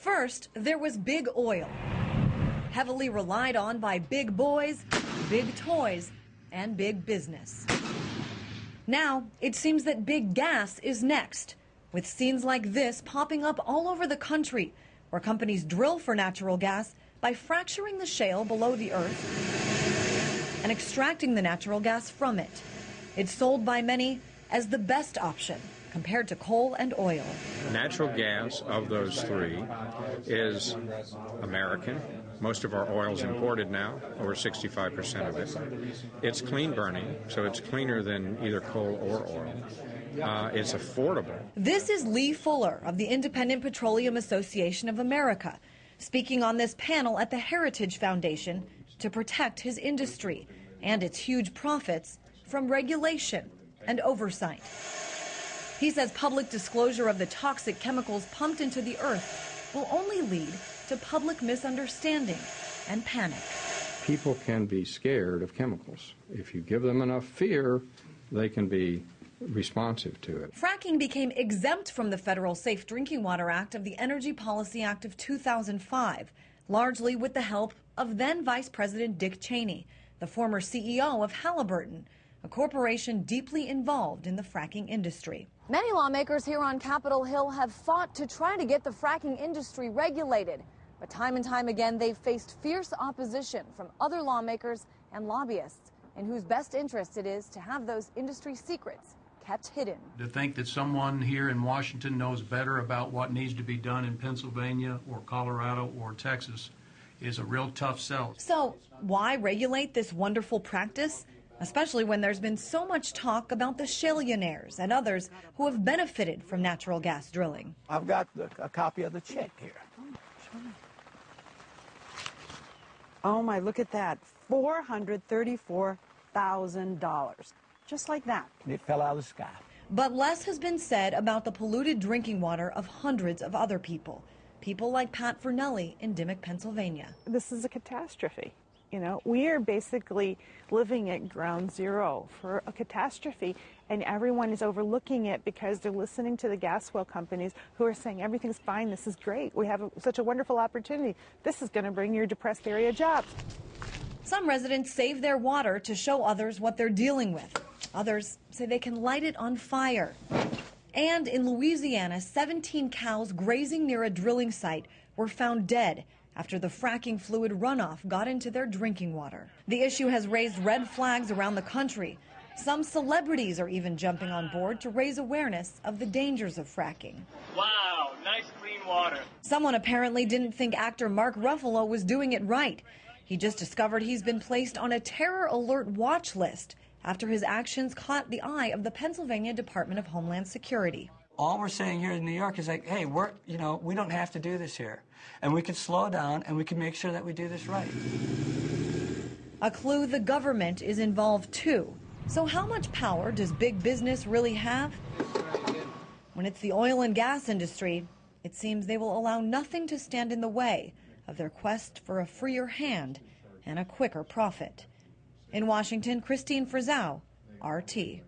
First, there was big oil, heavily relied on by big boys, big toys, and big business. Now, it seems that big gas is next, with scenes like this popping up all over the country, where companies drill for natural gas by fracturing the shale below the earth and extracting the natural gas from it. It's sold by many as the best option compared to coal and oil. Natural gas of those three is American. Most of our oil is imported now, over 65% of it. It's clean burning, so it's cleaner than either coal or oil. Uh, it's affordable. This is Lee Fuller of the Independent Petroleum Association of America, speaking on this panel at the Heritage Foundation to protect his industry and its huge profits from regulation and oversight. He says public disclosure of the toxic chemicals pumped into the earth will only lead to public misunderstanding and panic. People can be scared of chemicals. If you give them enough fear, they can be responsive to it. Fracking became exempt from the federal Safe Drinking Water Act of the Energy Policy Act of 2005, largely with the help of then Vice President Dick Cheney, the former CEO of Halliburton, a corporation deeply involved in the fracking industry. Many lawmakers here on Capitol Hill have fought to try to get the fracking industry regulated. But time and time again, they've faced fierce opposition from other lawmakers and lobbyists in whose best interest it is to have those industry secrets kept hidden. To think that someone here in Washington knows better about what needs to be done in Pennsylvania or Colorado or Texas is a real tough sell. So, why regulate this wonderful practice? Especially when there's been so much talk about the shaleonaires and others who have benefited from natural gas drilling. I've got the, a copy of the check here. Oh my, look at that. $434,000. Just like that. It fell out of the sky. But less has been said about the polluted drinking water of hundreds of other people. People like Pat Farnelli in Dimock, Pennsylvania. This is a catastrophe. You know, we are basically living at ground zero for a catastrophe, and everyone is overlooking it because they're listening to the gas well companies who are saying everything's fine, this is great, we have a, such a wonderful opportunity, this is going to bring your depressed area jobs. Some residents save their water to show others what they're dealing with. Others say they can light it on fire. And in Louisiana, 17 cows grazing near a drilling site were found dead after the fracking fluid runoff got into their drinking water. The issue has raised red flags around the country. Some celebrities are even jumping on board to raise awareness of the dangers of fracking. Wow, nice clean water. Someone apparently didn't think actor Mark Ruffalo was doing it right. He just discovered he's been placed on a terror alert watch list after his actions caught the eye of the Pennsylvania Department of Homeland Security all we're saying here in New York is like, hey, we're, you know, we don't have to do this here. And we can slow down and we can make sure that we do this right. A clue the government is involved too. So how much power does big business really have? When it's the oil and gas industry, it seems they will allow nothing to stand in the way of their quest for a freer hand and a quicker profit. In Washington, Christine Frizzell, RT.